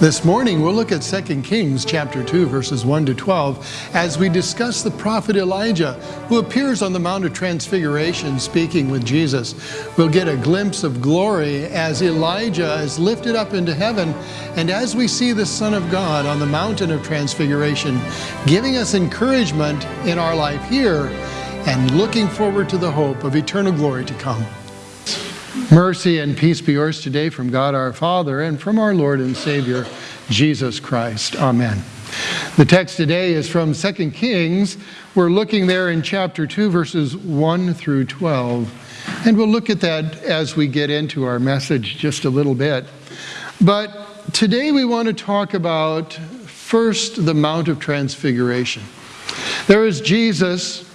This morning we'll look at 2 Kings chapter 2 verses 1 to 12 as we discuss the prophet Elijah who appears on the Mount of Transfiguration speaking with Jesus. We'll get a glimpse of glory as Elijah is lifted up into heaven and as we see the Son of God on the mountain of Transfiguration giving us encouragement in our life here and looking forward to the hope of eternal glory to come. Mercy and peace be yours today from God our Father and from our Lord and Savior, Jesus Christ. Amen. The text today is from 2 Kings. We're looking there in chapter 2, verses 1 through 12. And we'll look at that as we get into our message just a little bit. But today we want to talk about first the Mount of Transfiguration. There is Jesus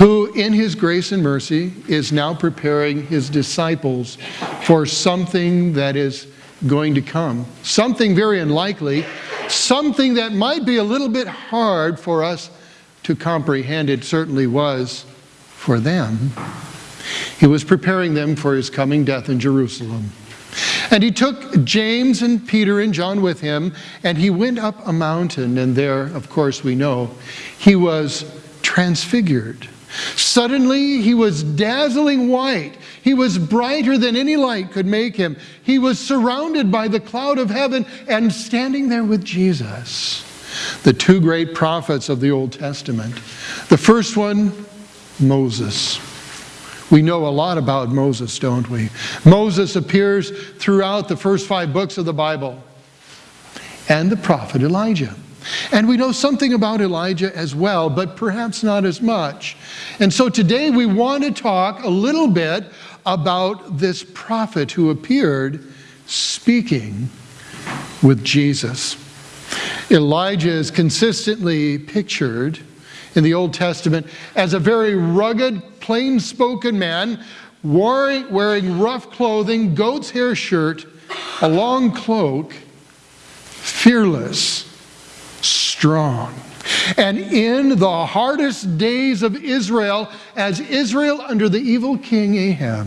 who in his grace and mercy is now preparing his disciples for something that is going to come. Something very unlikely, something that might be a little bit hard for us to comprehend. It certainly was for them. He was preparing them for his coming death in Jerusalem. And he took James and Peter and John with him, and he went up a mountain, and there, of course, we know, he was transfigured. Suddenly he was dazzling white. He was brighter than any light could make him. He was surrounded by the cloud of heaven and standing there with Jesus. The two great prophets of the Old Testament. The first one, Moses. We know a lot about Moses, don't we? Moses appears throughout the first five books of the Bible. And the prophet Elijah. And we know something about Elijah as well, but perhaps not as much. And so today we want to talk a little bit about this prophet who appeared speaking with Jesus. Elijah is consistently pictured in the Old Testament as a very rugged, plain spoken man wearing rough clothing, goat's hair shirt, a long cloak, fearless strong. And in the hardest days of Israel, as Israel under the evil king Ahab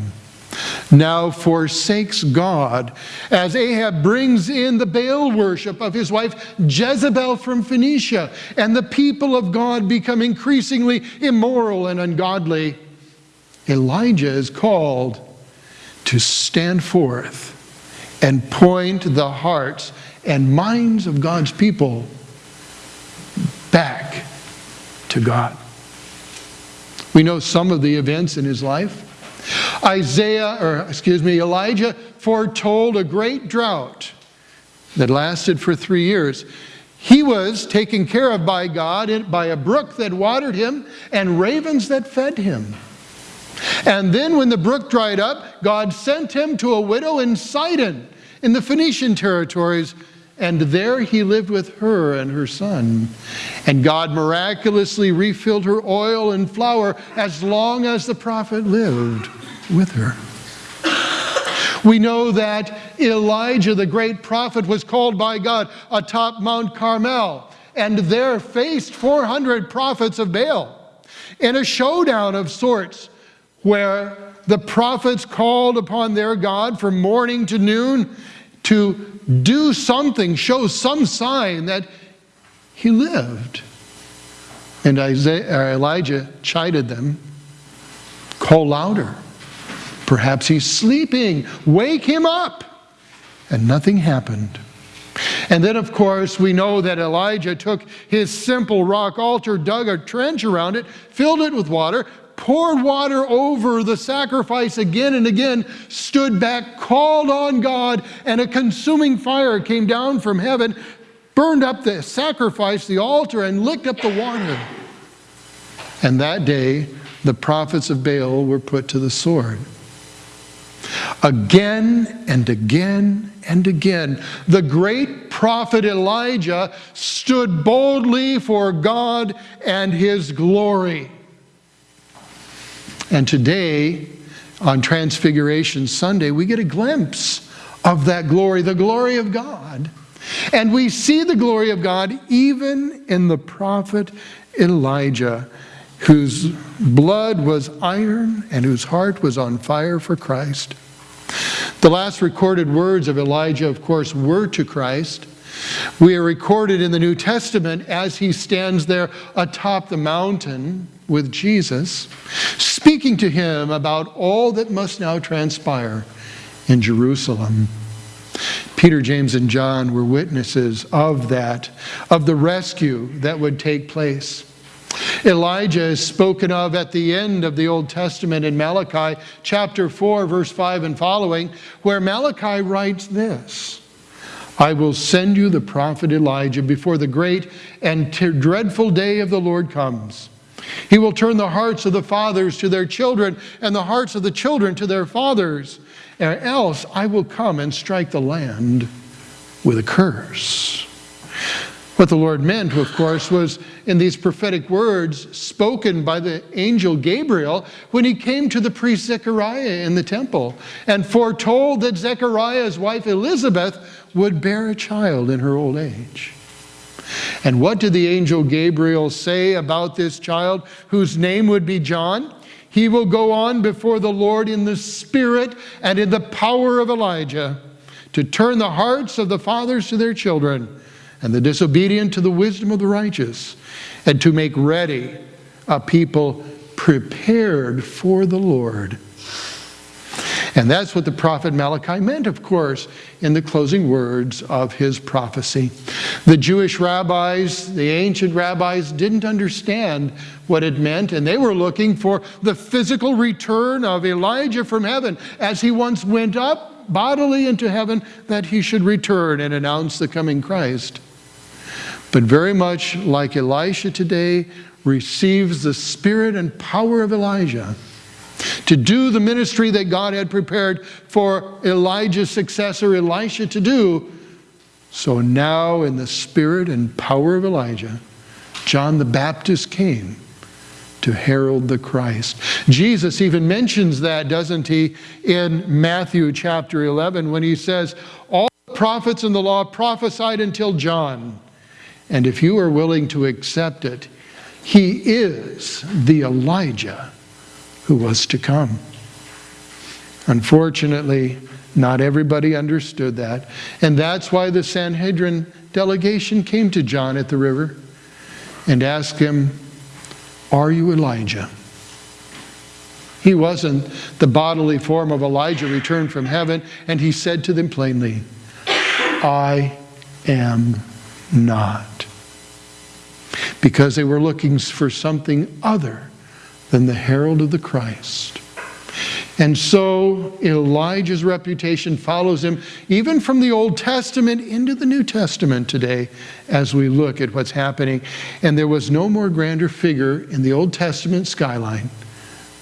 now forsakes God, as Ahab brings in the Baal worship of his wife Jezebel from Phoenicia, and the people of God become increasingly immoral and ungodly, Elijah is called to stand forth and point the hearts and minds of God's people back to God. We know some of the events in his life. Isaiah, or excuse me, Elijah foretold a great drought that lasted for three years. He was taken care of by God by a brook that watered him and ravens that fed him. And then when the brook dried up, God sent him to a widow in Sidon in the Phoenician territories and there he lived with her and her son. And God miraculously refilled her oil and flour as long as the prophet lived with her. We know that Elijah, the great prophet, was called by God atop Mount Carmel and there faced 400 prophets of Baal in a showdown of sorts where the prophets called upon their God from morning to noon to do something, show some sign that he lived. And Isaiah, Elijah chided them, call louder. Perhaps he's sleeping. Wake him up. And nothing happened. And then, of course, we know that Elijah took his simple rock altar, dug a trench around it, filled it with water, poured water over the sacrifice again and again, stood back, called on God, and a consuming fire came down from heaven, burned up the sacrifice, the altar, and licked up the water. And that day, the prophets of Baal were put to the sword. Again and again and again, the great prophet Elijah stood boldly for God and his glory. And today, on Transfiguration Sunday, we get a glimpse of that glory, the glory of God. And we see the glory of God even in the prophet Elijah, whose blood was iron and whose heart was on fire for Christ. The last recorded words of Elijah, of course, were to Christ. We are recorded in the New Testament as he stands there atop the mountain with Jesus, speaking to him about all that must now transpire in Jerusalem. Peter, James, and John were witnesses of that, of the rescue that would take place. Elijah is spoken of at the end of the Old Testament in Malachi chapter 4, verse 5 and following, where Malachi writes this I will send you the prophet Elijah before the great and dreadful day of the Lord comes. He will turn the hearts of the fathers to their children and the hearts of the children to their fathers, or else I will come and strike the land with a curse. What the Lord meant, of course, was in these prophetic words spoken by the angel Gabriel when he came to the priest Zechariah in the temple and foretold that Zechariah's wife Elizabeth would bear a child in her old age. And what did the angel Gabriel say about this child whose name would be John? He will go on before the Lord in the spirit and in the power of Elijah to turn the hearts of the fathers to their children and the disobedient to the wisdom of the righteous, and to make ready a people prepared for the Lord. And that's what the prophet Malachi meant, of course, in the closing words of his prophecy. The Jewish rabbis, the ancient rabbis, didn't understand what it meant, and they were looking for the physical return of Elijah from heaven as he once went up bodily into heaven, that he should return and announce the coming Christ. But very much like Elisha today, receives the spirit and power of Elijah to do the ministry that God had prepared for Elijah's successor, Elisha, to do. So now, in the spirit and power of Elijah, John the Baptist came to herald the Christ. Jesus even mentions that, doesn't he, in Matthew chapter 11 when he says, All the prophets in the law prophesied until John. And if you are willing to accept it, he is the Elijah who was to come. Unfortunately, not everybody understood that. And that's why the Sanhedrin delegation came to John at the river and asked him, Are you Elijah? He wasn't the bodily form of Elijah returned from heaven, and he said to them plainly, I am not. Because they were looking for something other than the herald of the Christ. And so Elijah's reputation follows him even from the Old Testament into the New Testament today as we look at what's happening. And there was no more grander figure in the Old Testament skyline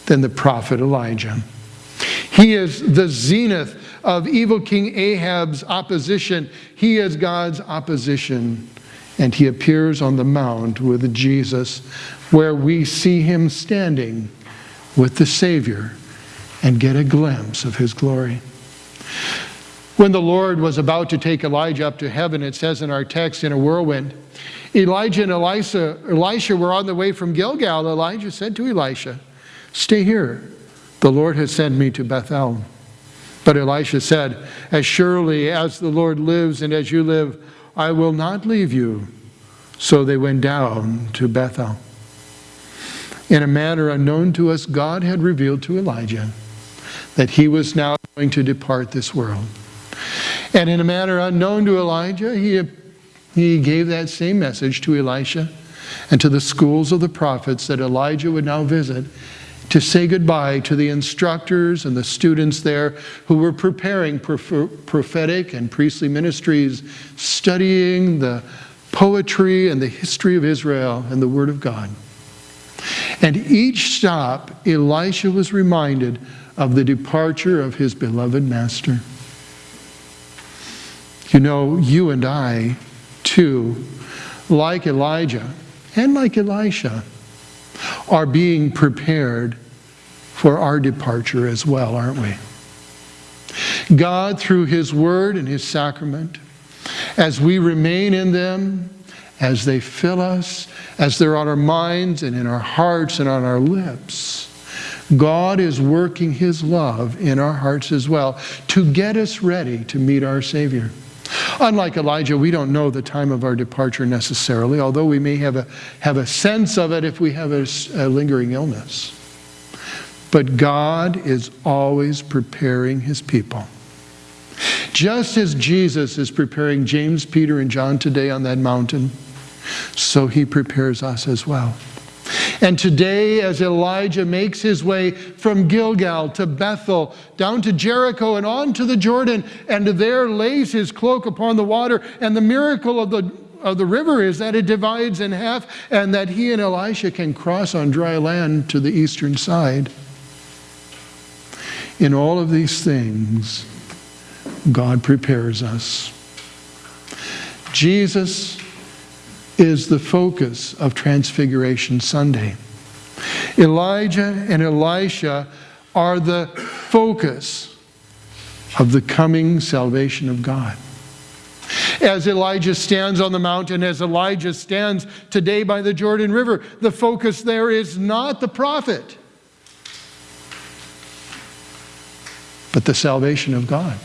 than the prophet Elijah. He is the zenith of evil King Ahab's opposition. He is God's opposition. And he appears on the mount with Jesus where we see him standing with the Savior and get a glimpse of his glory. When the Lord was about to take Elijah up to heaven, it says in our text, in a whirlwind, Elijah and Elisha, Elisha were on the way from Gilgal. Elijah said to Elisha, Stay here. The Lord has sent me to Bethel. But Elisha said, As surely as the Lord lives and as you live, I will not leave you. So they went down to Bethel. In a manner unknown to us, God had revealed to Elijah that he was now going to depart this world. And in a manner unknown to Elijah, he, he gave that same message to Elisha and to the schools of the prophets that Elijah would now visit to say goodbye to the instructors and the students there who were preparing prophetic and priestly ministries, studying the poetry and the history of Israel and the Word of God. And each stop, Elisha was reminded of the departure of his beloved master. You know, you and I, too, like Elijah and like Elisha, are being prepared for our departure as well, aren't we? God, through His Word and His sacrament, as we remain in them, as they fill us, as they're on our minds and in our hearts and on our lips, God is working His love in our hearts as well to get us ready to meet our Savior. Unlike Elijah, we don't know the time of our departure necessarily, although we may have a, have a sense of it if we have a, a lingering illness. But God is always preparing His people. Just as Jesus is preparing James, Peter, and John today on that mountain, so He prepares us as well. And today, as Elijah makes his way from Gilgal to Bethel, down to Jericho, and on to the Jordan, and there lays his cloak upon the water, and the miracle of the of the river is that it divides in half and that he and Elisha can cross on dry land to the eastern side. In all of these things, God prepares us. Jesus is the focus of Transfiguration Sunday. Elijah and Elisha are the focus of the coming salvation of God. As Elijah stands on the mountain, as Elijah stands today by the Jordan River, the focus there is not the prophet, but the salvation of God.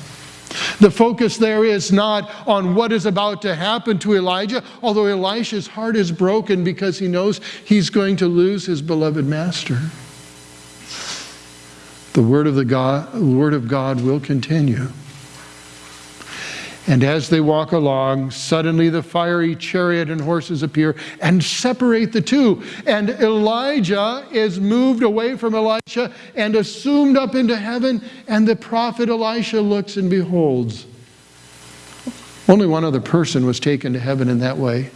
The focus there is not on what is about to happen to Elijah, although Elisha's heart is broken because he knows he's going to lose his beloved master. The word of, the God, word of God will continue. And as they walk along, suddenly the fiery chariot and horses appear and separate the two. And Elijah is moved away from Elisha and assumed up into heaven. And the prophet Elisha looks and beholds. Only one other person was taken to heaven in that way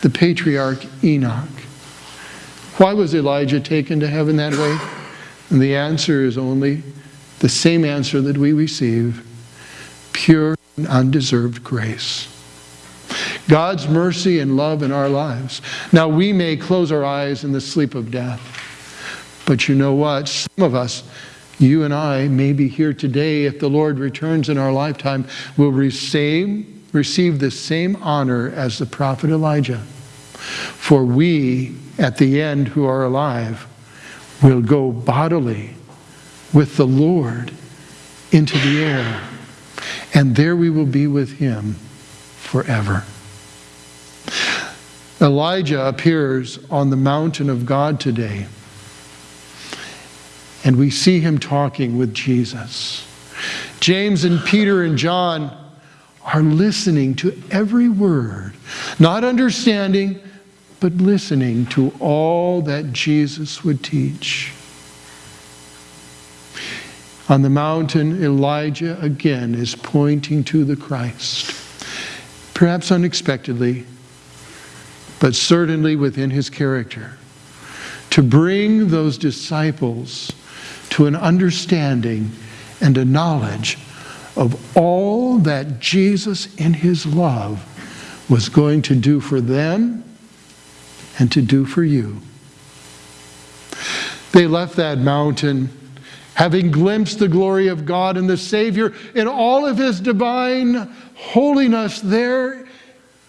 the patriarch Enoch. Why was Elijah taken to heaven that way? And the answer is only the same answer that we receive pure undeserved grace. God's mercy and love in our lives. Now, we may close our eyes in the sleep of death, but you know what? Some of us, you and I, may be here today if the Lord returns in our lifetime, will receive, receive the same honor as the prophet Elijah. For we, at the end who are alive, will go bodily with the Lord into the air and there we will be with him forever. Elijah appears on the mountain of God today, and we see him talking with Jesus. James and Peter and John are listening to every word, not understanding, but listening to all that Jesus would teach. On the mountain, Elijah again is pointing to the Christ. Perhaps unexpectedly, but certainly within his character. To bring those disciples to an understanding and a knowledge of all that Jesus in his love was going to do for them and to do for you. They left that mountain having glimpsed the glory of God and the Savior in all of his divine holiness there,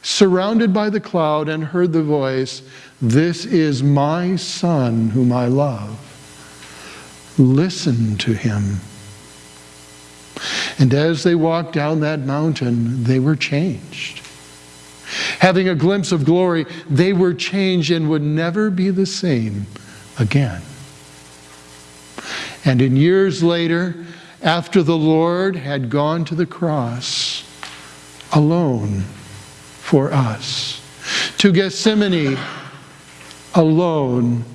surrounded by the cloud, and heard the voice, This is my Son whom I love. Listen to him. And as they walked down that mountain, they were changed. Having a glimpse of glory, they were changed and would never be the same again. And in years later, after the Lord had gone to the cross alone for us, to Gethsemane alone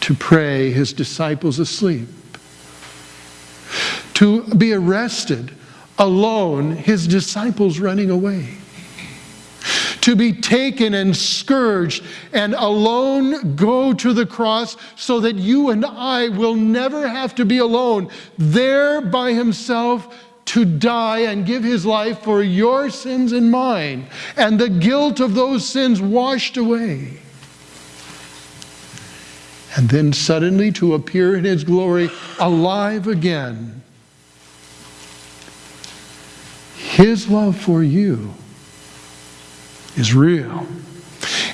to pray, his disciples asleep, to be arrested alone, his disciples running away to be taken and scourged and alone go to the cross so that you and I will never have to be alone, there by himself to die and give his life for your sins and mine, and the guilt of those sins washed away. And then suddenly to appear in his glory alive again. His love for you is real.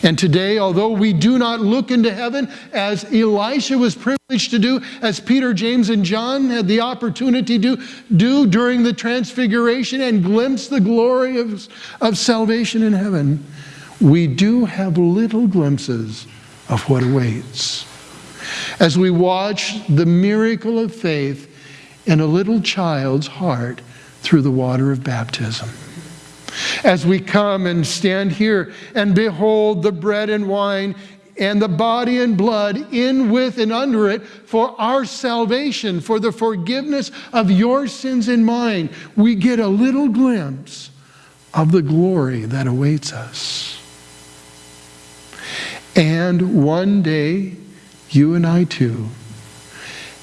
And today, although we do not look into heaven as Elisha was privileged to do, as Peter, James, and John had the opportunity to do during the transfiguration and glimpse the glory of, of salvation in heaven, we do have little glimpses of what awaits. As we watch the miracle of faith in a little child's heart through the water of baptism as we come and stand here and behold the bread and wine and the body and blood in, with, and under it for our salvation, for the forgiveness of your sins and mine, we get a little glimpse of the glory that awaits us. And one day, you and I too,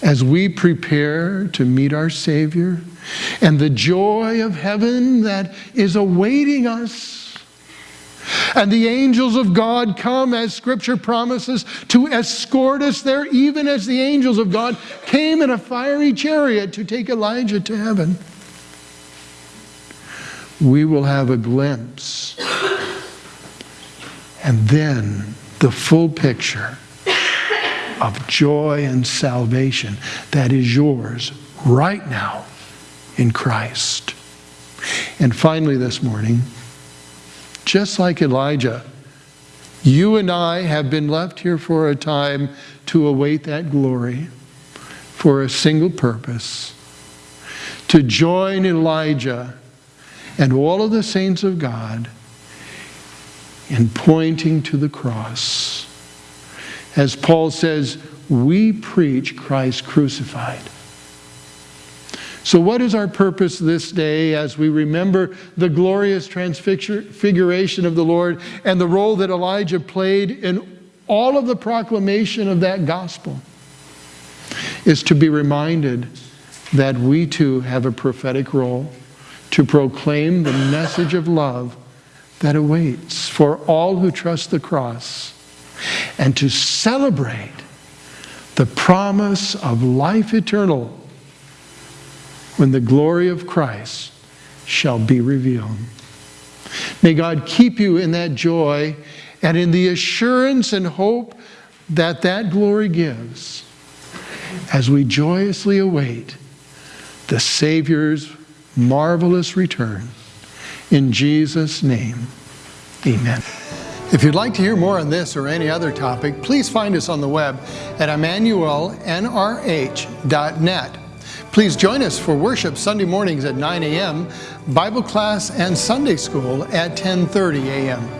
as we prepare to meet our Savior, and the joy of heaven that is awaiting us. And the angels of God come, as Scripture promises, to escort us there, even as the angels of God came in a fiery chariot to take Elijah to heaven. We will have a glimpse. And then the full picture of joy and salvation that is yours right now in Christ. And finally, this morning, just like Elijah, you and I have been left here for a time to await that glory for a single purpose to join Elijah and all of the saints of God in pointing to the cross. As Paul says, we preach Christ crucified. So, what is our purpose this day as we remember the glorious transfiguration of the Lord and the role that Elijah played in all of the proclamation of that gospel? Is to be reminded that we too have a prophetic role to proclaim the message of love that awaits for all who trust the cross and to celebrate the promise of life eternal when the glory of Christ shall be revealed. May God keep you in that joy and in the assurance and hope that that glory gives as we joyously await the Savior's marvelous return. In Jesus' name, amen. If you'd like to hear more on this or any other topic, please find us on the web at emmanuelnrh.net. Please join us for worship Sunday mornings at 9 a.m., Bible class and Sunday school at 10:30 a.m.